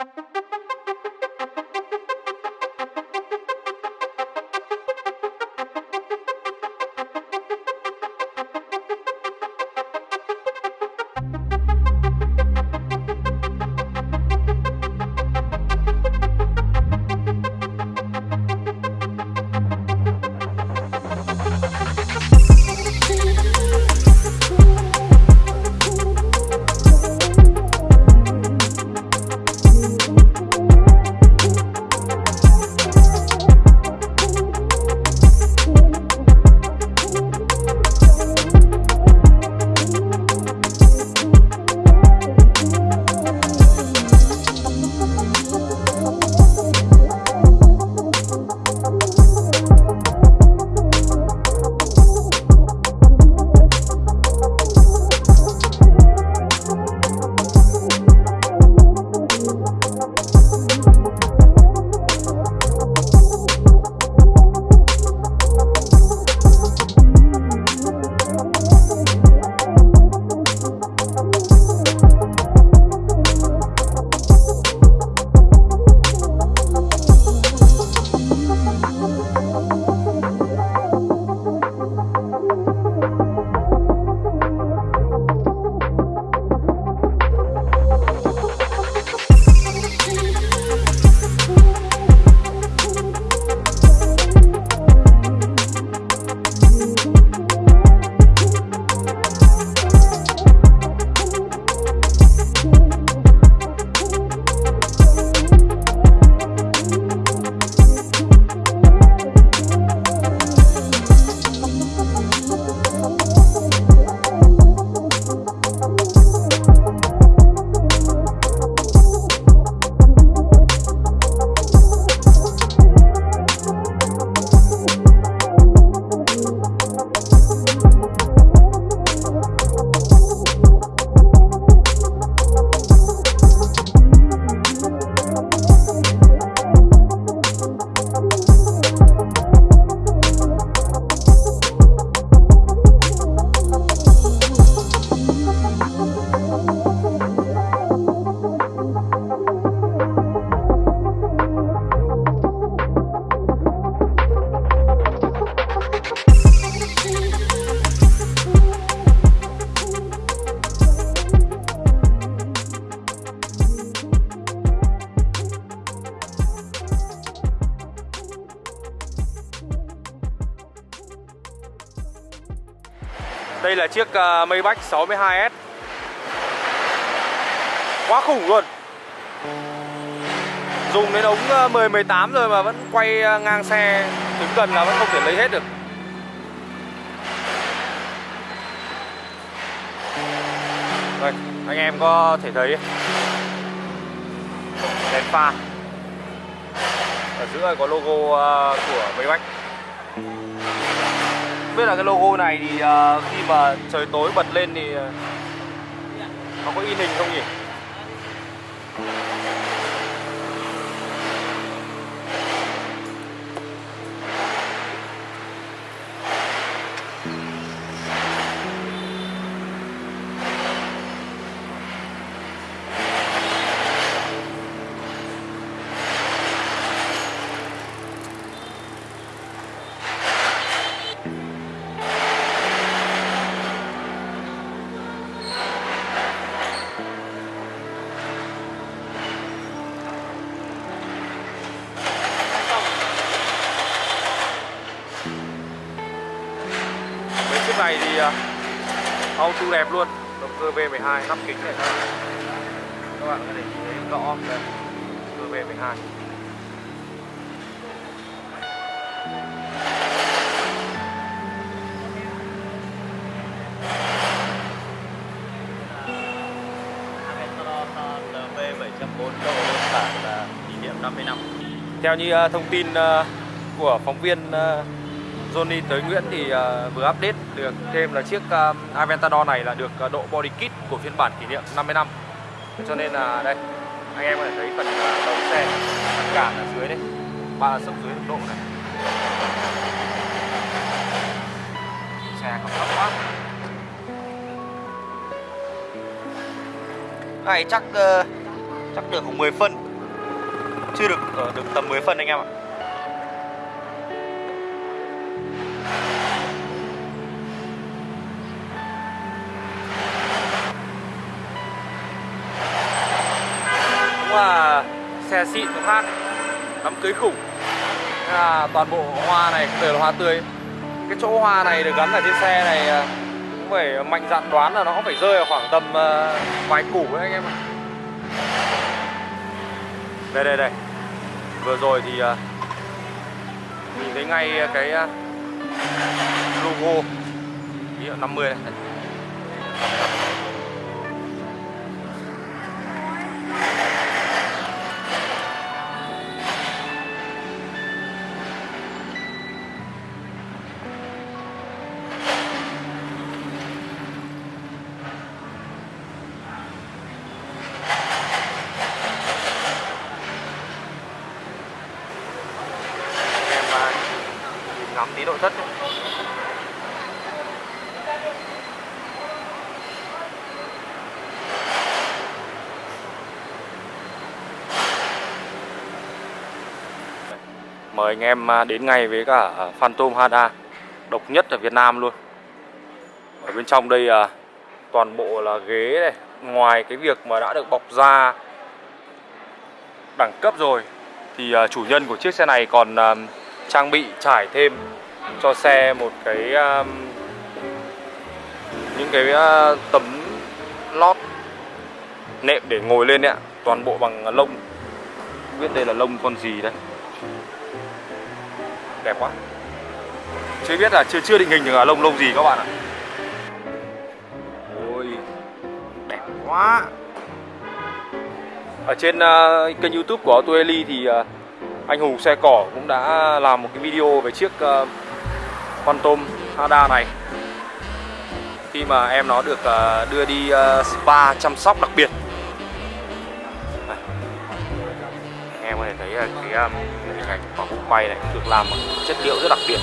Đây chiếc ờ, Maybach 62S Quá khủng luôn. Dùng đến ống ờ, 10 18 rồi mà vẫn quay ờ, ngang xe đứng gần là vẫn không thể lấy hết được. Đây, anh em có thể thấy. Đèn pha. Ở giữa có logo của Maybach biết là cái logo này thì uh, khi mà trời tối bật lên thì uh, nó có in hình không nhỉ? Auto đẹp luôn. Động cơ V12 nắp kính này Các bạn có thể nhìn thấy rõ đây Cơ V12 bản là kỷ niệm 50 năm. Theo như uh, thông tin uh, của phóng viên Johnny tới Nguyễn thì uh, vừa update được thêm là chiếc uh, Aventador này là được uh, độ body kit của phiên bản kỷ niệm 50 năm. Cho nên là đây, anh em có thể thấy phần uh, đầu xe, phần cản ở dưới đây, ba sốc dưới độ này. Xe còn thấp quá. Này chắc uh, chắc được khoảng 10 phân. chưa được được tầm 10 phân anh em ạ cũng là xe xịn một khác, đám cưới khủng. Thế là toàn bộ hoa này đều là hoa tươi. Cái chỗ hoa này được gắn ở trên xe này à, cũng phải mạnh dạn đoán là nó cũng phải rơi ở khoảng tầm à, vài củ đấy anh em ạ. Đây đây đây. Vừa rồi thì à, nhìn thấy ngay cái logo. Kỷ niệm 50 này tí nội thất. Mời anh em à, đến ngay với cả Phantom Hada Độc nhất ở Việt Nam luôn Ở bên trong đây à, toàn bộ là ghế này Ngoài cái việc mà đã được bọc da đẳng cấp rồi thì à, chủ nhân của chiếc xe này còn à, trang bị trải thêm cho xe một cái um, những cái uh, tấm lót nệm để ngồi lên đấy ạ. Toàn bộ bằng lông. Không biết đây là lông con gì đấy. Đẹp quá. Chưa biết là chưa chưa định hình được là lông lông gì các bạn ạ. Ôi đẹp quá. Ở trên uh, kênh youtube của Auto Eli thì uh, anh Hùng xe cỏ cũng đã làm một cái video về chiếc uh, con tôm Hada này. Khi mà em nó được ờ, đưa đi ờ, spa chăm sóc đặc biệt. Em có thể thấy ờ, cái hình ảnh của bụng quay này được làm bằng chất liệu rất đặc biệt.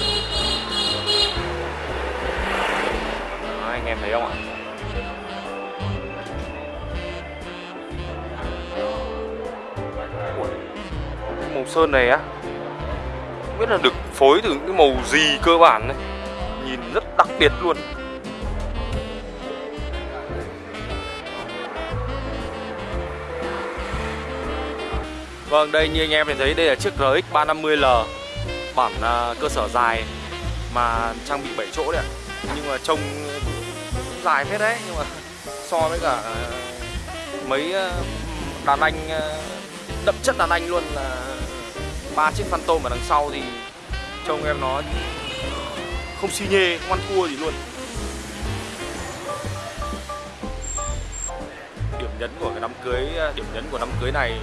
Đó, anh em thấy không ạ? Màu sơn này á. Không biết là được phối từ những cái màu gì cơ bản này nhìn rất đặc biệt luôn Vâng, đây như anh em thấy đây là chiếc RX 350L bản uh, cơ sở dài mà trang bị 7 chỗ đấy ạ. Nhưng mà trông cũng dài phết đấy nhưng mà so với cả à, mấy à, đàn anh đậm chất đàn anh luôn là ba chiếc Phantom ở đằng sau thì trông em nó không xi nhê, không ăn thua gì luôn. Điểm nhấn của cái đám cưới, à, điểm nhấn của đám cưới này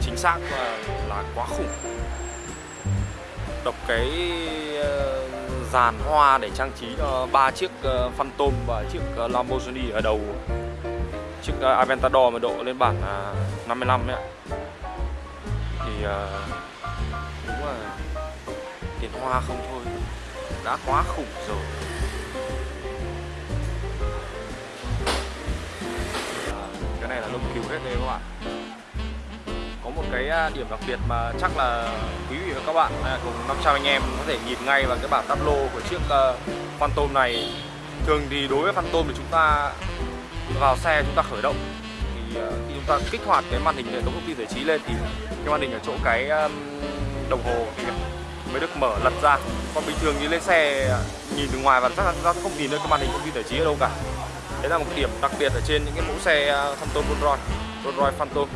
chính xác là, là quá khủng. Đọc cái ờ, dàn hoa để trang trí cho ba chiếc ờ, Phantom và chiếc ờ, Lamborghini ở đầu chiếc Aventador mà độ lên bản 55 à, ấy ạ thì tiền hoa không thôi đã quá khủng rồi. Cái này là lông cứu hết đây các bạn. Có một cái à, điểm đặc biệt mà chắc là quý vị và các bạn à, cùng 500 anh em có thể nhìn ngay vào cái bảng táp lô của chiếc uh, Phantom này. Thường thì đối với Phantom thì chúng ta vào xe chúng ta khởi động. Thì uh, khi chúng ta kích hoạt cái màn hình hệ thống thông tin giải trí lên thì cái màn hình ở chỗ cái um, đồng hồ thì mới được mở lật ra. Còn bình thường như lên xe, nhìn từ ngoài và chắc là chúng ta không nhìn được cái màn hình thông tin giải trí ở đâu cả. Đấy là một cái điểm đặc biệt ở trên những cái mẫu xe à, Phantom Rolls Royce. Rolls Royce Phantom.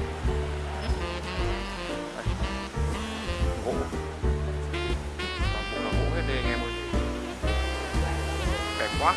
Gỗ. Toàn bộ là gỗ hết đây anh em ơi. Đẹp quá.